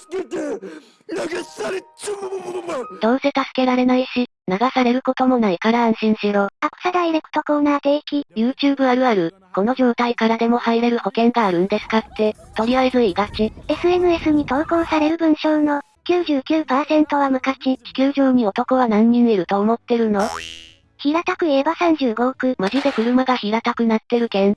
助けて流されちょどうせ助けられないし、流されることもないから安心しろ。アクサダイレクトコーナー定期。YouTube あるある、この状態からでも入れる保険があるんですかって、とりあえず言いがち。SNS に投稿される文章の99%は無価値。地球上に男は何人いると思ってるの？平たく言えば35億。マジで車が平たくなってるけん。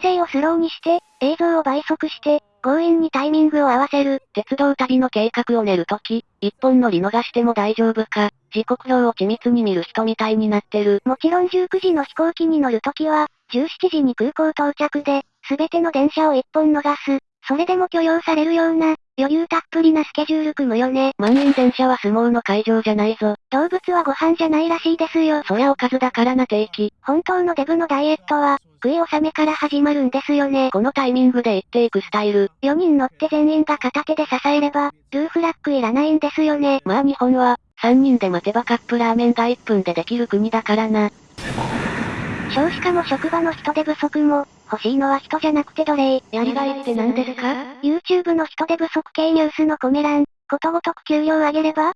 声をスローにして、映像を倍速して、強引にタイミングを合わせる。鉄道旅の計画を練るとき、一本乗り逃しても大丈夫か、時刻表を緻密に見る人みたいになってる。もちろん19時の飛行機に乗るときは、17時に空港到着で、すべての電車を一本逃す。それでも許容されるような、余裕たっぷりなスケジュール組むよね。満員電車は相撲の会場じゃないぞ。動物はご飯じゃないらしいですよ。そりゃおかずだからな定期。本当のデブのダイエットは、食い納めから始まるんですよね。このタイミングで言っていくスタイル。4人乗って全員が片手で支えれば、ルーフラッグいらないんですよね。まあ日本は、3人で待てばカップラーメンが1分でできる国だからな。少子化も職場の人手不足も、欲しいのは人じゃなくて奴隷。やりがいって何ですか ?YouTube の人手不足系ニュースのコメ欄、ことごとく給料上げれば？っ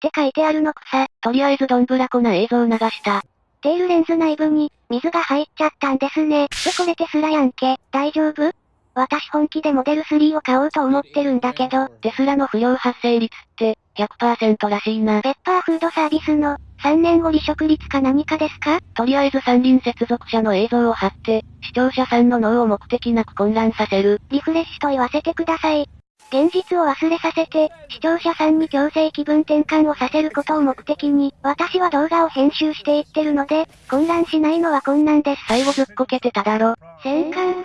て書いてあるのくさ。とりあえずどんぶらこな映像流した。テールレンズ内部に、水が入っちゃったんですね。でこれテスラやんけ。大丈夫？私本気でモデル3を買おうと思ってるんだけど、テスラの不良発生率って、100%らしいな。ペッパーフードサービスの、3年後離職率か何かですか？とりあえず三輪接続車の映像を貼って、視聴者さんの脳を目的なく混乱させる。リフレッシュと言わせてください。現実を忘れさせて、視聴者さんに強制気分転換をさせることを目的に、私は動画を編集していってるので、混乱しないのは困難です。最後ずっこけてただろ。戦艦。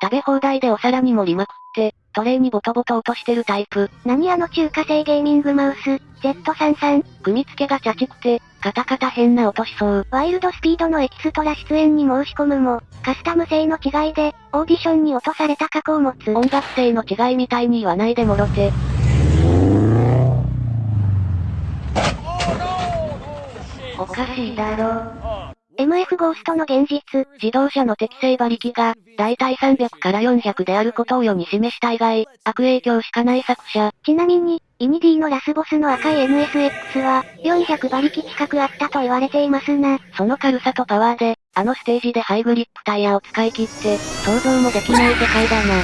食べ放題でお皿に盛りまくって、トレイにボトボト落としてるタイプ。何あの中華製ゲーミングマウス、Z33。組み付けがチャチくて、カタカタ変な音しそう。ワイルドスピードのエキストラ出演に申し込むも、カスタム性の違いで、オーディションに落とされた過去を持つ。音楽性の違いみたいに言わないでもろて。おかしいだろ。MF ゴーストの現実。自動車の適正馬力が、だいたい300から400であることを世に示した以外、悪影響しかない作者。ちなみに、イニディのラスボスの赤い NSX は、400馬力近くあったと言われていますな。その軽さとパワーで、あのステージでハイグリップタイヤを使い切って、想像もできない世界だな。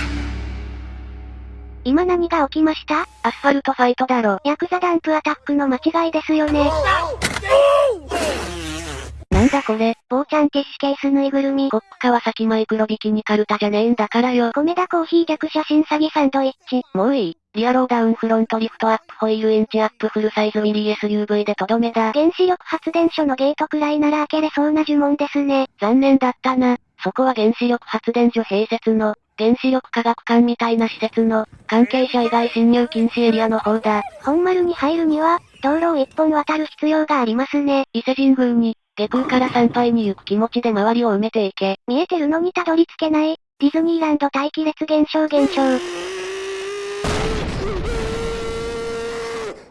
今何が起きました？アスファルトファイトだろ。ヤクザダンプアタックの間違いですよね。なんだこれ。坊ちゃんティッシュケースぬいぐるみ。コップ川崎マイクロビキニカルタじゃねえんだからよ。米田コーヒー逆写真詐欺サンドイッチ。もういい。リアローダウンフロントリフトアップホイールインチアップフルサイズミリ SUV でとどめだ。原子力発電所のゲートくらいなら開けれそうな呪文ですね。残念だったな。そこは原子力発電所併設の、原子力科学館みたいな施設の、関係者以外侵入禁止エリアの方だ。本丸に入るには、道路を一本渡る必要がありますね。伊勢神宮に、下空から参拝に行く気持ちで周りを埋めていけ。見えてるのにたどり着けない、ディズニーランド待機列現象現象。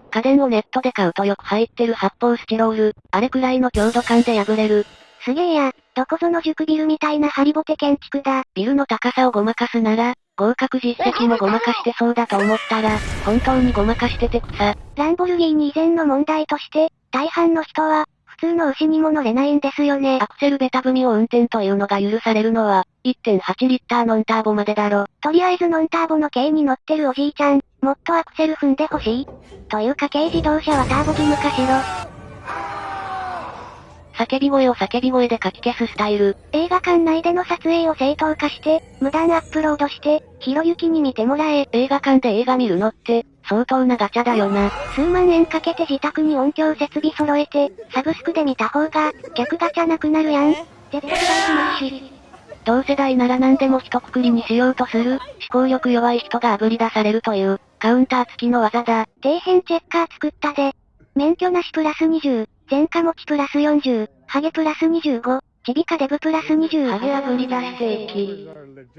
家電をネットで買うとよく入ってる発泡スチロール、あれくらいの強度感で破れる。すげえや、どこぞの塾ビルみたいなハリボテ建築だ。ビルの高さをごまかすなら、合格実績もごまかしてそうだと思ったら、本当にごまかしてて草。ランボルギーニ以前の問題として、大半の人は、普通の牛にも乗れないんですよね。アクセルベタ踏みを運転というのが許されるのは、1.8リッターノンターボまでだろ。とりあえずノンターボの軽に乗ってるおじいちゃん、もっとアクセル踏んでほしい。というか軽自動車はターボ義務化しろ。叫び声を叫び声でかき消すスタイル。映画館内での撮影を正当化して、無断アップロードして、ひろゆきに見てもらえ。映画館で映画見るのって、相当なガチャだよな。数万円かけて自宅に音響設備揃えて、サブスクで見た方が、客ガチャなくなるやん。絶対大スマッシュ。同世代なら何でも一括りにしようとする、思考力弱い人が炙り出されるという、カウンター付きの技だ。底辺チェッカー作ったで。免許なしプラス20、前科持ちプラス40、ハゲプラス25、ちびかデブプラス20。ハゲ炙り出していき。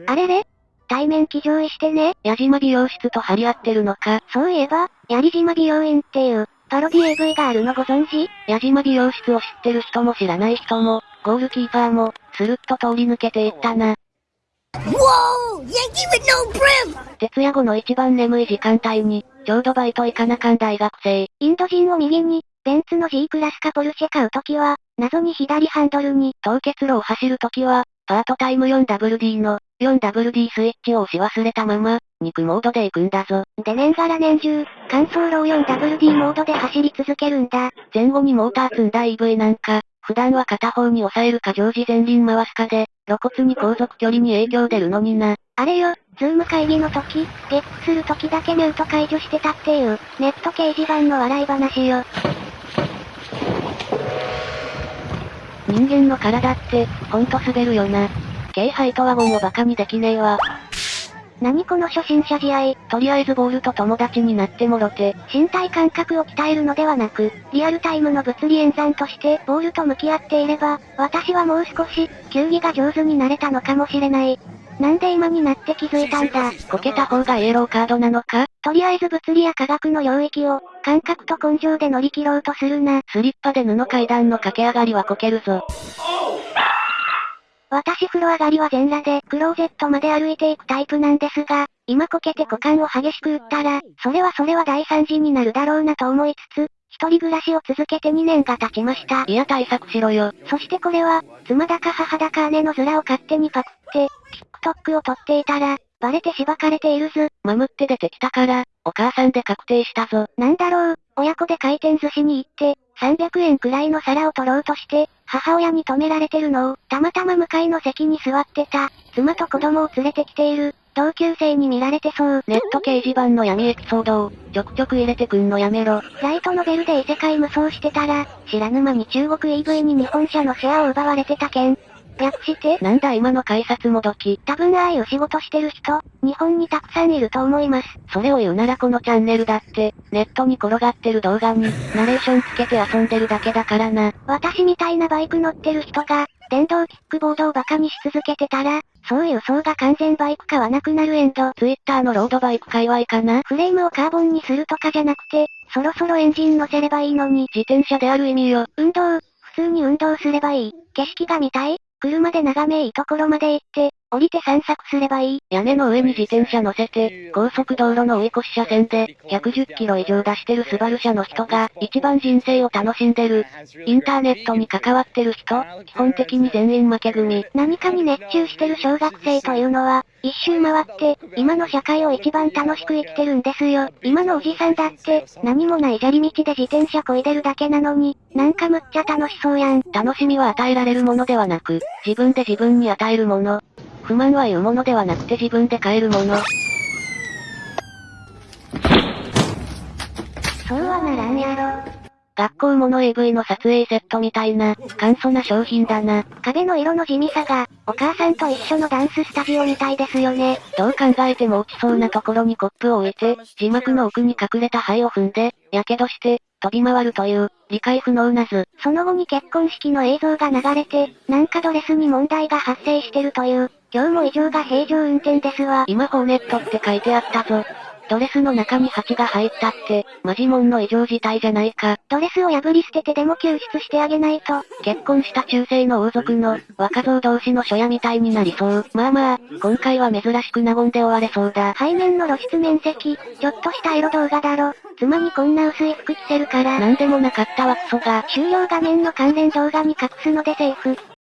あれれ？対面騎乗位してね。矢島美容室と張り合ってるのか。そういえば、槍島美容院っていう、パロディ AV があるのご存知？矢島美容室を知ってる人も知らない人も、ゴールキーパーも、スルッと通り抜けていったな。Whoa! Yankee with no brim! 徹夜後の一番眠い時間帯に、ちょうどバイト行かなかん大学生。インド人を右に、ベンツの G クラスかポルシェ買うときは、謎に左ハンドルに、凍結路を走るときは、パートタイム 4WD の、4WD スイッチを押し忘れたまま、二駆モードで行くんだぞ。で年がら年中、乾燥路を 4WD モードで走り続けるんだ。前後にモーター積んだ EV なんか、普段は片方に抑えるか常時前輪回すかで、露骨に航続距離に影響出るのにな。あれよ、 Zoom 会議の時、ゲップする時だけミュート解除してたっていう、ネット掲示板の笑い話よ。人間の体って、ほんと滑るよな。軽ハイトワゴンをバカにできねえわ。何この初心者試合。とりあえずボールと友達になってもろて。身体感覚を鍛えるのではなく、リアルタイムの物理演算としてボールと向き合っていれば、私はもう少し、球技が上手になれたのかもしれない。なんで今になって気づいたんだ。こけた方がイエローカードなのかとりあえず物理や科学の領域を、感覚と根性で乗り切ろうとするな。スリッパで布階段の駆け上がりはこけるぞ。私風呂上がりは全裸でクローゼットまで歩いていくタイプなんですが、今こけて股間を激しく打ったら、それはそれは大惨事になるだろうなと思いつつ、一人暮らしを続けて2年が経ちました。いや対策しろよ。そしてこれは、妻だか母だか姉の面を勝手にパクって、TikTok を撮っていたら、バレてしばかれているず。マムって出てきたから、お母さんで確定したぞ。なんだろう、親子で回転寿司に行って、300円くらいの皿を取ろうとして、母親に止められてるのを、たまたま向かいの席に座ってた、妻と子供を連れてきている、同級生に見られてそう。ネット掲示板の闇エピソードを、ちょくちょく入れてくんのやめろ。ライトノベルで異世界無双してたら、知らぬ間に中国 EV に日本車のシェアを奪われてた件。略して？なんだ今の改札もどき。多分ああいう仕事してる人、日本にたくさんいると思います。それを言うならこのチャンネルだって、ネットに転がってる動画に、ナレーションつけて遊んでるだけだからな。私みたいなバイク乗ってる人が、電動キックボードをバカにし続けてたら、そういう層が完全バイク化はなくなるエンド。ツイッターのロードバイク界隈かな？フレームをカーボンにするとかじゃなくて、そろそろエンジン乗せればいいのに。自転車である意味よ。運動、普通に運動すればいい。景色が見たい車で眺めいいところまで行って、降りて散策すればいい。屋根の上に自転車乗せて、高速道路の追い越し車線で、110キロ以上出してるスバル車の人が、一番人生を楽しんでる。インターネットに関わってる人、基本的に全員負け組。何かに熱中してる小学生というのは、一周回って、今の社会を一番楽しく生きてるんですよ。今のおじさんだって、何もない砂利道で自転車漕いでるだけなのに、なんかむっちゃ楽しそうやん。楽しみは与えられるものではなく、自分で自分に与えるもの。不満は言うものではなくて自分で変えるもの。そうはならんやろ。学校もの AV の撮影セットみたいな、簡素な商品だな。壁の色の地味さが、お母さんと一緒のダンススタジオみたいですよね。どう考えても落ちそうなところにコップを置いて、字幕の奥に隠れた灰を踏んで、火傷して、飛び回るという、理解不能な図。その後に結婚式の映像が流れて、なんかドレスに問題が発生してるという、今日も異常が平常運転ですわ。今ホーネットって書いてあったぞ。ドレスの中に蜂が入ったって、マジモンの異常事態じゃないか。ドレスを破り捨ててでも救出してあげないと。結婚した中世の王族の、若造同士の初夜みたいになりそう。まあまあ、今回は珍しく和んで終われそうだ。背面の露出面積、ちょっとしたエロ動画だろ。妻にこんな薄い服着せるから。なんでもなかったわクソが。終了画面の関連動画に隠すのでセーフ。